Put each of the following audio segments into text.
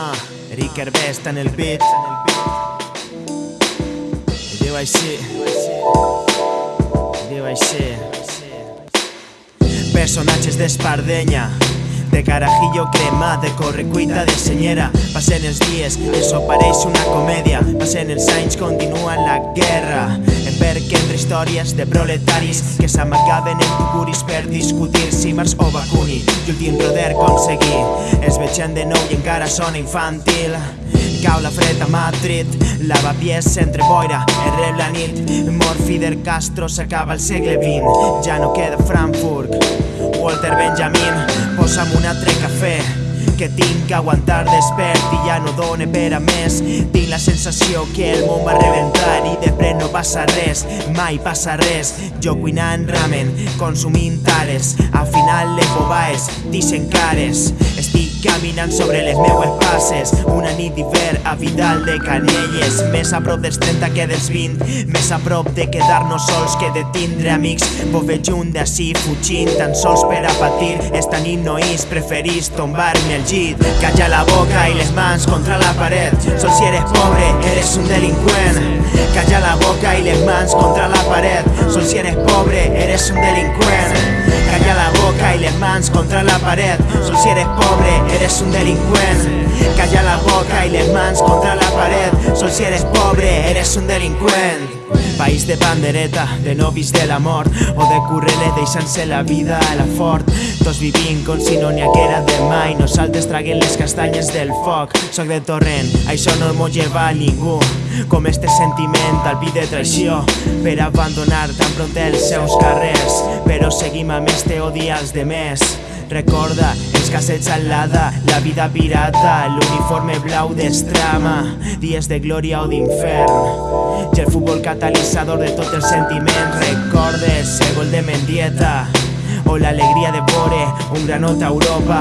Ah, Rick Hervé està en el beat. I diu així. Personatges d'espardenya de carajillo crema, de correcuita de senyera Passen els dies, això pareix una comèdia Passen els anys, continua la guerra En verc entre històries de proletaris Que s'amagaven en tuguris per discutir si Mars o Bakuni I últim roder aconseguir. Els vegem de nou i encara sona infantil. Cau la fred a Madrid, lavapiés entre boira, el rep la nit. Mor Fidel Castro s'acaba el segle XX Ja no queda Frankfurt, Walter Benjamin Posa'm un altre cafè que tinc que aguantar despert i ja no dóna per a més. Tinc la sensació que el món va rebentar i de pres no passa res, mai passa res. Jo cuinant ramen, consumint tares, al final les bobaes dixen cares Estic caminant sobre les meues passes, una nit d'hivern a Vidal de Canelles. Més a prop dels 30 que dels 20, més a prop de quedar-nos sols que de tindre amics. Vos veig junt d'ací fugint tan sols per a patir. Esta nit no és, preferís tombar-me al llit. Calla la boca i les mans contra la paret. Sol si eres pobre, eres un delinqüent. Calla la boca i les mans contra la paret. Sol si eres pobre, eres un delinqüent. Calla la boca les mans contra la paret Sol si eres pobre, eres un delinqüent Calla la boca les mans contra la paret Sol si eres pobre, eres un delinqüent País de pandereta, de novis de la mort O de currele deixant-se la vida a la fort Tots vivint com si no n'hi haguera demà I nosaltres les del foc. Soc de torrent, això no m'ho lleva a ningú. Com este sentiment al pit de traïció Per abandonar tan pront els seus carrers. Però seguim amb este odi als demés Recorda els cassets al lada, la vida pirata, l'uniforme blau d'estrama, dies de glòria o d'infern. I el futbol catalitzador de tot el sentiment, recordes el gol de Mendieta, o l'alegria de vore un granot a Europa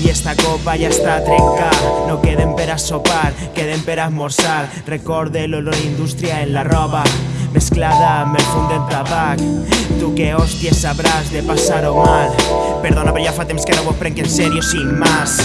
i esta copa ja està trencada. No queden per a sopar, queden per a esmorzar recorde l'olor indústria en la roba mesclada amb el fum del tabac tu que hòsties sabràs de passar-ho mal. Perdona però ja fa temps que no vos prenc en sèrio sin más.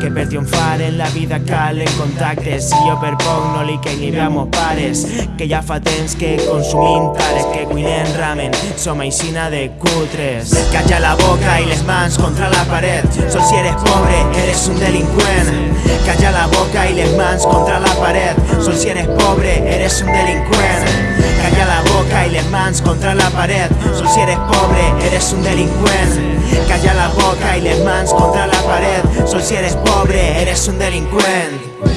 Que per triomfar en la vida calen contactes. I jo per poc no li caic ni bé pares. Que ja fa temps que consumim tares que cuinem ramen. Som aixina de cutres. Calla la boca i les mans contra la paret. Sol si eres pobre eres un delinqüent. Calla la boca i les mans contra la paret. Sol si eres pobre eres un delinqüent. Calla la mans contra la paret sol si eres pobre eres un delinqüent calla la boca mans contra la paret sol si eres pobre eres un delinqüent